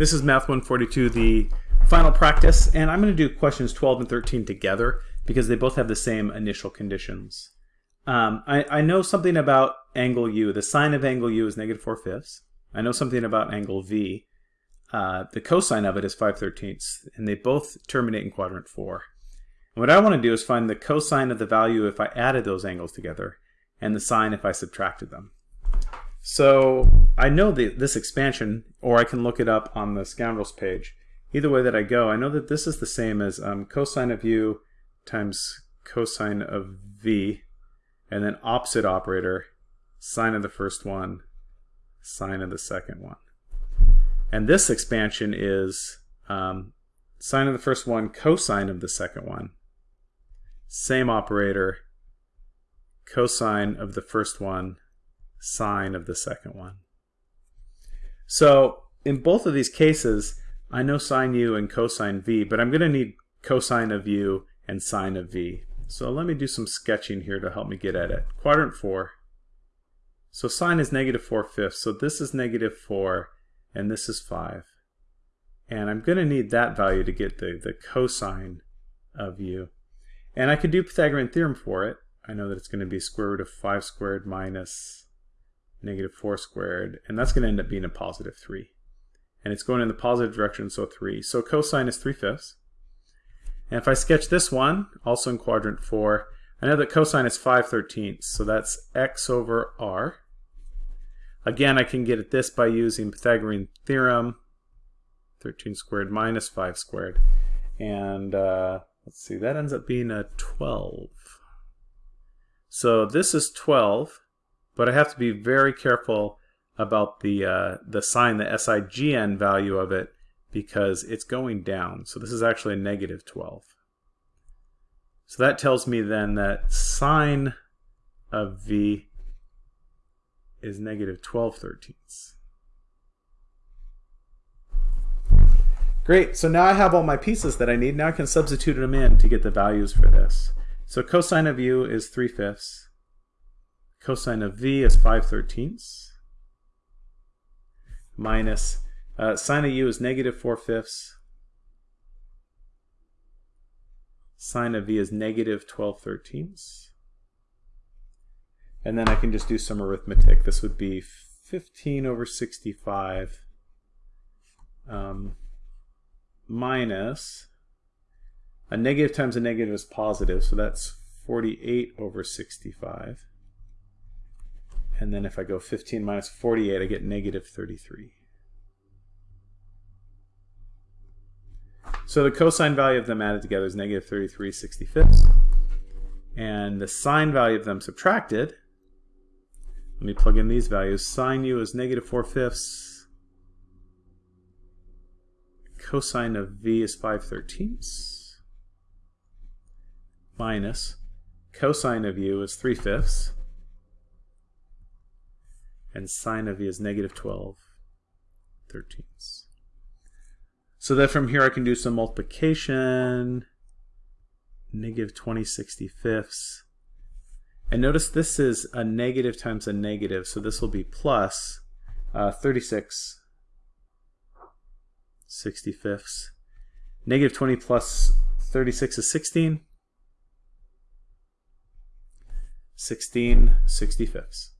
This is Math 142, the final practice, and I'm going to do questions 12 and 13 together because they both have the same initial conditions. Um, I, I, know something about angle U. The sine of angle U is negative 4 fifths. I know something about angle V. Uh, the cosine of it is 5 thirteenths, and they both terminate in quadrant 4. And what I want to do is find the cosine of the value if I added those angles together, and the sine if I subtracted them. So I know the, this expansion, or I can look it up on the scoundrels page. Either way that I go, I know that this is the same as um, cosine of u times cosine of v, and then opposite operator, sine of the first one, sine of the second one. And this expansion is um, sine of the first one, cosine of the second one. Same operator, cosine of the first one, sine of the second one. So in both of these cases, I know sine u and cosine v, but I'm going to need cosine of u and sine of v. So let me do some sketching here to help me get at it. Quadrant 4. So sine is negative 4 fifths, so this is negative 4, and this is 5. And I'm going to need that value to get the, the cosine of u. And I could do Pythagorean theorem for it. I know that it's going to be square root of 5 squared minus negative 4 squared, and that's going to end up being a positive 3. And it's going in the positive direction, so 3. So cosine is 3 fifths. And if I sketch this one, also in quadrant 4, I know that cosine is 5 thirteenths, so that's x over r. Again, I can get at this by using Pythagorean theorem, 13 squared minus 5 squared. And uh, let's see, that ends up being a 12. So this is 12, but I have to be very careful about the uh, the sign, the SIGN value of it, because it's going down. So this is actually a negative 12. So that tells me then that sine of V is negative 12 thirteenths. Great, so now I have all my pieces that I need. Now I can substitute them in to get the values for this. So cosine of u is 3 fifths. Cosine of v is 5 thirteenths. Minus uh, sine of u is negative 4 fifths. Sine of v is negative 12 thirteenths. And then I can just do some arithmetic. This would be 15 over 65 um, minus a negative times a negative is positive, so that's 48 over 65. And then if I go 15 minus 48, I get negative 33. So the cosine value of them added together is negative 33 65ths. And the sine value of them subtracted, let me plug in these values. Sine u is negative 4 fifths. Cosine of v is 5 thirteenths. Minus cosine of u is 3 fifths and sine of v is negative 12 thirteenths. So that from here I can do some multiplication, negative 20 65ths. And notice this is a negative times a negative, so this will be plus uh, 36 65ths. Negative 20 plus 36 is 16. 16 65ths.